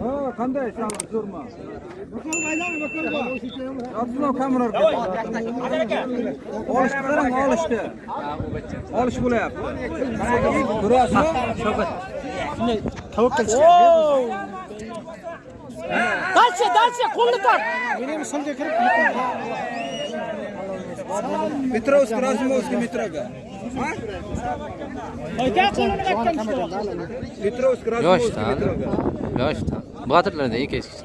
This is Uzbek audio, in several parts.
ha qanday zo'rmi Abdulloh kamera olishdi qarang olishni olish bo'lyapti ko'ryapsizmi Дальше, дальше, qo'lni tort. Petrovsk, Razumovskiy metroga. Aka qo'lini qayerdan Petrovsk, yosh Razumovskiy da metroga. yosh da botirlarda eng eski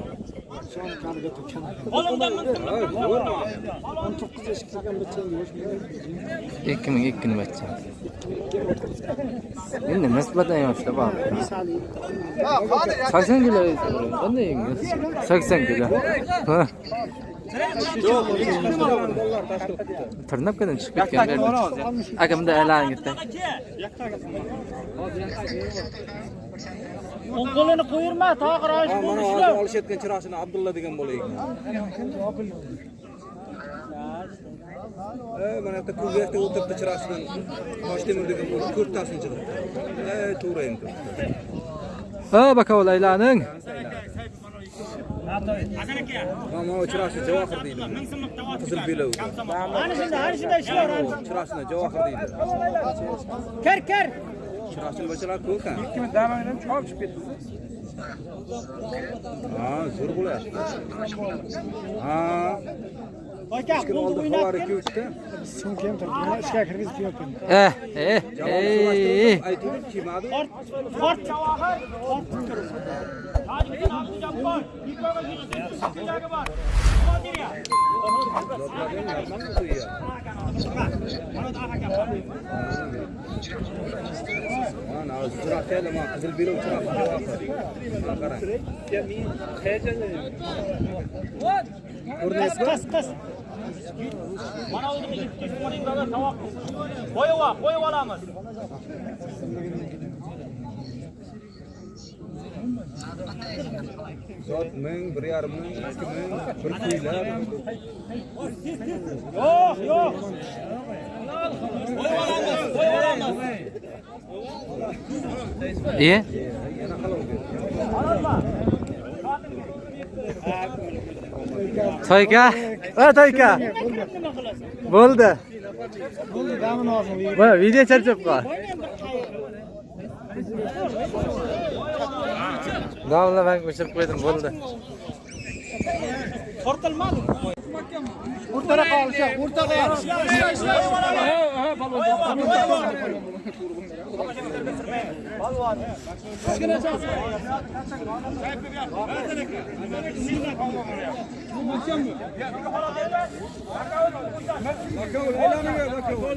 ikki ming ikkini bacha endi nisbatan yoshda bor sakson kilo qanday sakson kilo Ha. tirnabkadan chiqib ketgan aka bunday aylanib ketdi O'ng qo'lini qo'yirma, mana bo'lishdi. hozir olishayotgan chiroqchini Abdulla degan bola ekan. Mana yerda kuzakda o'tiribdi chiroqchidan Toshtemir degan bola to'rttasini chiqdi. E, to'g'ri endi. ha bakovul aylaning Mana uchrashuv Javohir deydi. Qizil belov. Ana shunda, ana shunda ishlar. Uchrashuvni Javohir deydi. Kir, kir. Uchrashuvni bachalar ko'p. Ikkimi damaydan chop chiqib ketdi. Ha, zo'r bo'lyapti. Ha. Aka, bu o'ynatgan. Sumka ham turibdi. Ishga kirgizib qo'yapman. Eh, eh, eh. ort. kiymadi. Fort, Javohir. Tojikiston Abdujabbor. Ikkovi yig'di. bor. Qodiriya. Mana chiroqchilar mana qizil belov chiroqchi Javohir. Mana qarang. Qis, qis, qis. Mana tovoq. Qo'yib qo'yib olamiz. Zot ming, bir yarim ming, ikki ming, bir kuylab. Yo'q, yo'q. Qo'yib olamiz, qo'yib olamiz. iye Yana halol berdi. toyka ha toyka bo'ldi bo'ldi video charchab qol domla man o'chirib qo'ydim bo'ldi Tortilmadi. Bakovul aylaniver, bakovul.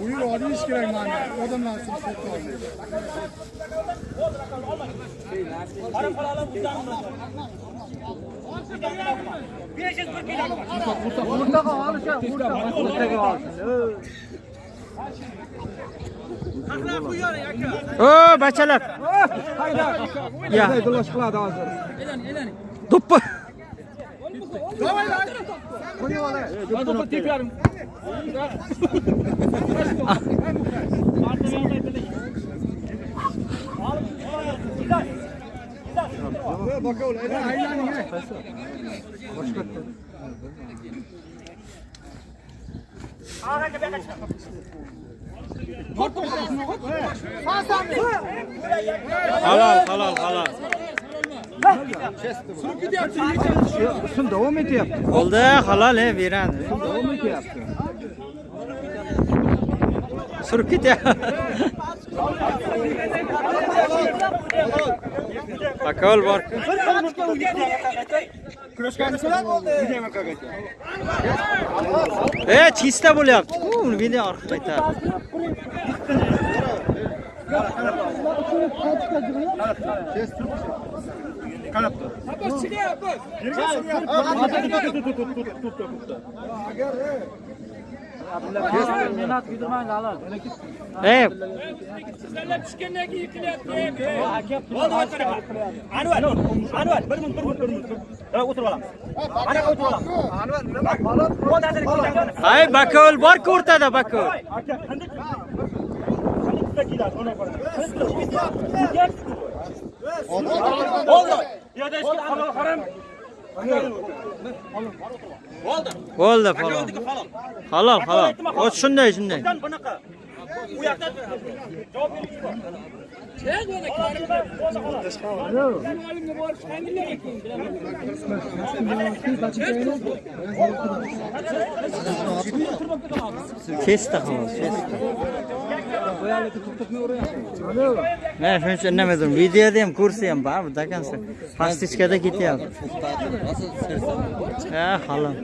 Buyur olish kerak mana. Odamlar sizni sotib olmaydi. o bachalar ya Do'lash qiladi hozir. Do'ppi Bakovul aylaning. Halol halol halol Shun davom etyapti. bo'ldi halol e beradi Davom etyapti. surib ketyapti bakovul bor e chista bo'lyapti-ku uni video orqali qaytardi qarab tur. Ey, Anvar, Anvar, bir minut, bir minut, bir minut. O'tirib olamiz. Ana o'tirib olamiz. Anvar, nima? Bu narsani ko'rsangiz. ay bakol bor-ku o'rtada bakol. Aka, qanday? Qanday keladi? Ona qara. Oldu. Yo'da ishga halol harom. Oldu. Bo'ldi falon. Halol. Halol. O shunday, shunday. Bunaqa. U yoqda javob xolos, kesdi. Men shuning uchun indamadim. Videoda ham ko'rsa ham baribir dakansa. Pastichkada ketyapti. Ha, halol.